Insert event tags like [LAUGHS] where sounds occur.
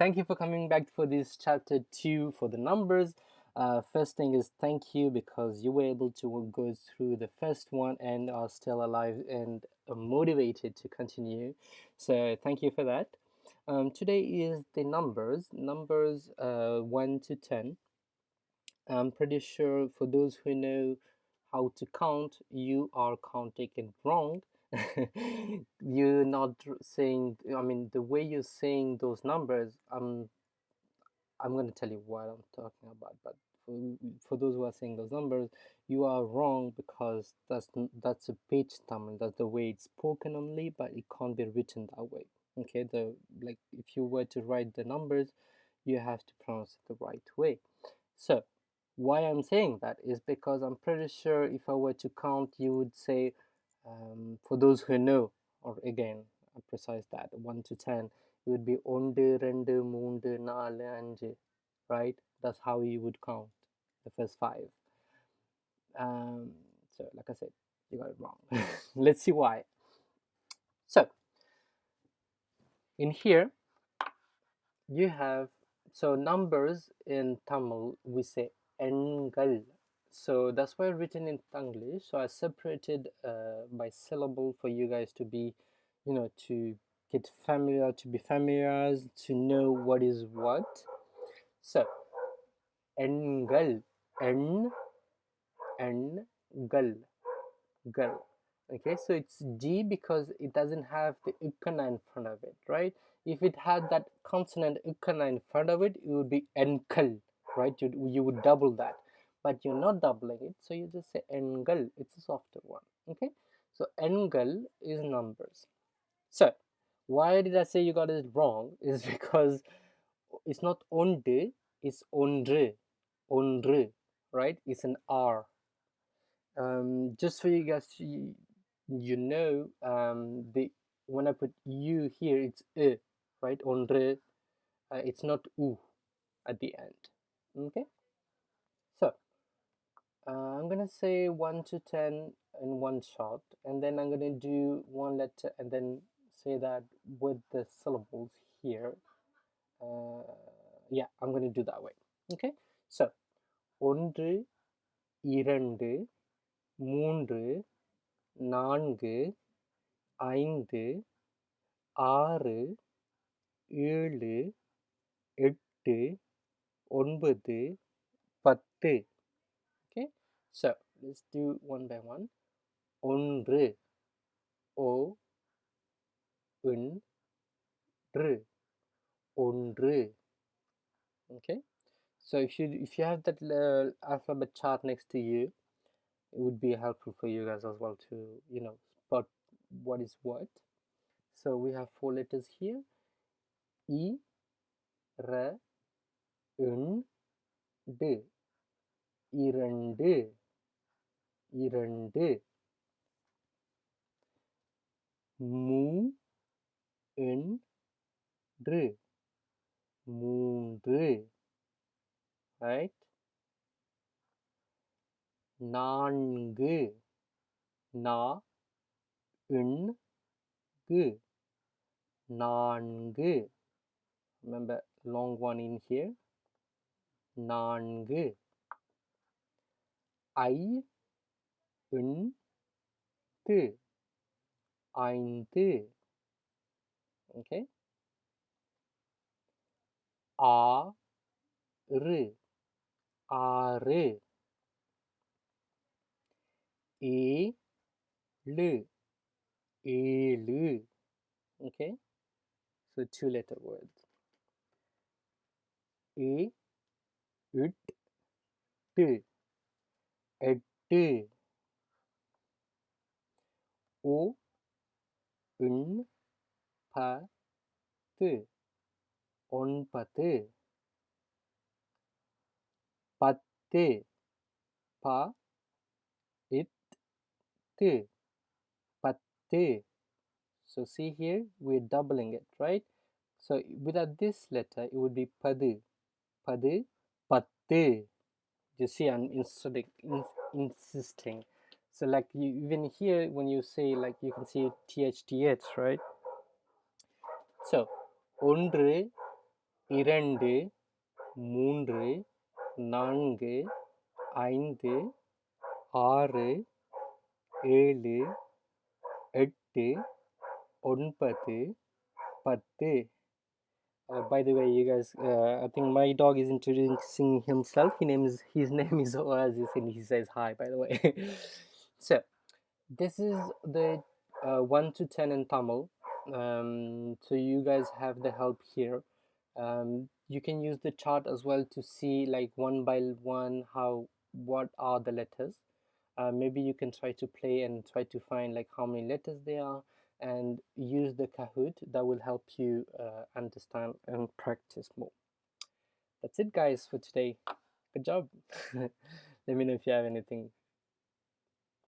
thank you for coming back for this chapter two for the numbers. Uh, first thing is thank you because you were able to go through the first one and are still alive and motivated to continue. So thank you for that. Um, today is the numbers, numbers uh, 1 to 10. I'm pretty sure for those who know how to count, you are counting it wrong. [LAUGHS] you're not saying, I mean, the way you're saying those numbers, I'm, I'm going to tell you what I'm talking about. But for, for those who are saying those numbers, you are wrong because that's that's a page stammer. That's the way it's spoken only, but it can't be written that way. Okay, the like if you were to write the numbers, you have to pronounce it the right way. So why I'm saying that is because I'm pretty sure if I were to count, you would say, um, for those who know, or again, I precise that 1 to 10, it would be onde, rende, moonde, nale, anje, right? That's how you would count the first five. Um, so, like I said, you got it wrong. [LAUGHS] Let's see why. So, in here, you have so numbers in Tamil we say engal so that's why I've written in Tanglish so I separated uh, by syllable for you guys to be you know to get familiar to be familiar to know what is what. So engal, n and gal gal okay so it's g because it doesn't have the ukana in front of it right? If it had that consonant ukana in front of it it would be ankle right? You, you would double that but you're not doubling it so you just say engal it's a softer one okay? So engal is numbers. So why did i say you got it wrong? [LAUGHS] Is because it's not onde it's ondre ondre right? It's an r. Um, just for you guys to, you know um, the when i put u here it's e right? Ondre uh, it's not u at the end okay uh, I'm gonna say 1 to 10 in one shot and then I'm gonna do one letter and then say that with the syllables here uh, yeah I'm gonna do that way okay so ஒன்று இரண்டு மூன்று நான்கு ஐந்து ஆறு ஏழு எட்டு ஒன்பது பத்து okay so let's do one by one ஒன்று o ஒன்று ஒன்று okay so if you if you have that uh, alphabet chart next to you it would be helpful for you guys as well to you know spot what is what so we have four letters here e r இரண்டு இரண்டு இரண்டு மூ என்று மூன்று right நான்கு நா கு நான்கு remember long one in here நான்கு ஐ ந்து ஐந்து okay ஆறு ஆறு ஏழு ஏழு okay so two letter words a எட்டு எட்டு ஓ இன் பத்து ஒன்பது பத்து ப இத்து பத்து so see here we're doubling it right so without this letter it would be padu padu patti you see i'm insisting insisting so like you even here when you say like you can see thth right so ஒன்று இரண்டு மூன்று நான்கு ஐந்து ஆறு ஏழு எட்டு ஒன்பது பத்து uh, by the way you guys uh, i think my dog is introducing himself he names his [LAUGHS] name is oasis and he says hi by the way [LAUGHS] so this is the uh, 1 to 10 in tamil um, so you guys have the help here um, you can use the chart as well to see like one by one how what are the letters uh, maybe you can try to play and try to find like how many letters they are and use the Kahoot that will help you uh, understand and practice more. That's it, guys, for today. Good job. [LAUGHS] Let me know if you have anything